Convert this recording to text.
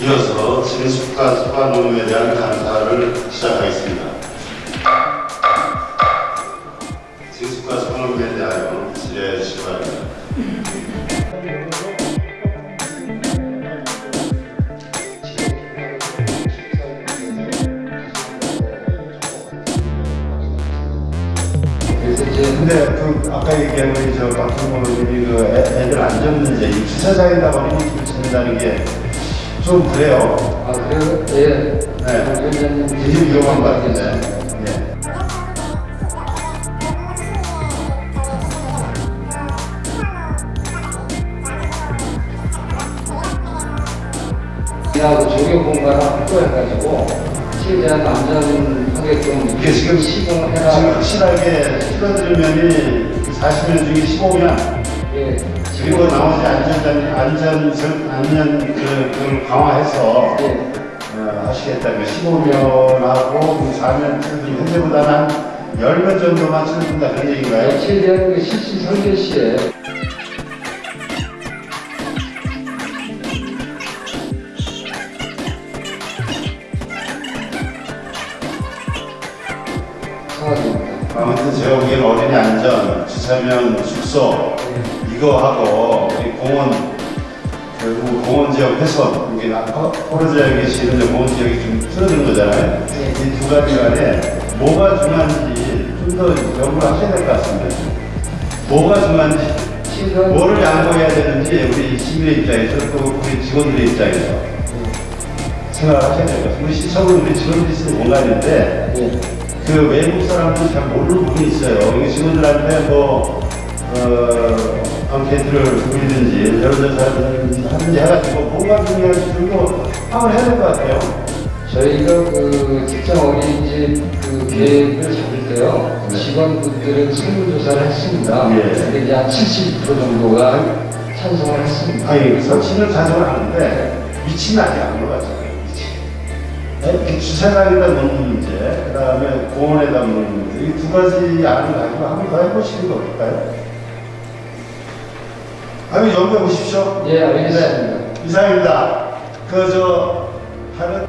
이어서 진숙과 소관농에 대한 감사를 시작하겠습니다. 진숙과 소관농에 대하여 질의해 주시기 바랍니다. 이제 근데 그 아까 얘기한 우리 저 박준호 의원이 그 애- 애들 안전 문제, 이 주차장에다 버리는 짓는다는 게 좀 그래요. 아 그래요? 예. 네. 되게 위험한 것 같은데. 예. 하고 조교 공간을 확보해가지고 최대한 안전하게끔 이게 지금 시공해라. 지금 확실하게 줄어들면이 40년 중에 15년 예. 그리고 나머지 안전 안전 안전 그, 그 강화해서 예. 어, 하시겠다는 15년하고 4년 현재보다는 한 10년 정도만 줄어든다 그런 얘기인가요? 예, 최대한 그 실시 설계 시에 상황입니다. 아무튼 제가 보기에는 어린이 안전, 주차면 숙소 이거 하고 우리 공원 결국 공원 지역 훼손 이게 포르지역에 계시는 공원 지역이 좀 줄어든 거잖아요. 네. 이두 가지 간에 뭐가 중요한지 좀 더 연구를 하셔야 될 것 같습니다. 뭐가 중요한지 뭐를 양보해야 되는지 우리 시민의 입장에서 또 우리 직원들의 입장에서 생각을 하셔야 될 것 같습니다. 우리 시청은 우리 직원들이 쓰는 공간인데 예. 그 외국 사람들이 잘 모르는 부분이 있어요. 여기 직원들한테 뭐, 어, 앙케이트를 돌리든지, 여론조사를 하든지 해가지고 뭐가 중요한지 좀 파악을 해야 될 것 같아요. 저희가 그 직장 어린이집 그 계획을 잡을 때요 네. 직원분들은 설문조사를 했습니다. 예. 근데 이제 한70% 정도가 찬성을 했습니다. 아니, 설치는 자정을 하는데, 위치는 아직 안 올라갔잖아요. 위치. 네, 주차장에다 놓는 문제, 그 다음에 공원에다 놓는 문제, 이 두 가지 안을 가지고 한번 더 해보시는 거 어떨까요? 아니, 연구해 보십시오. 예, 알겠습니다. 이상입니다. 그, 저, 다른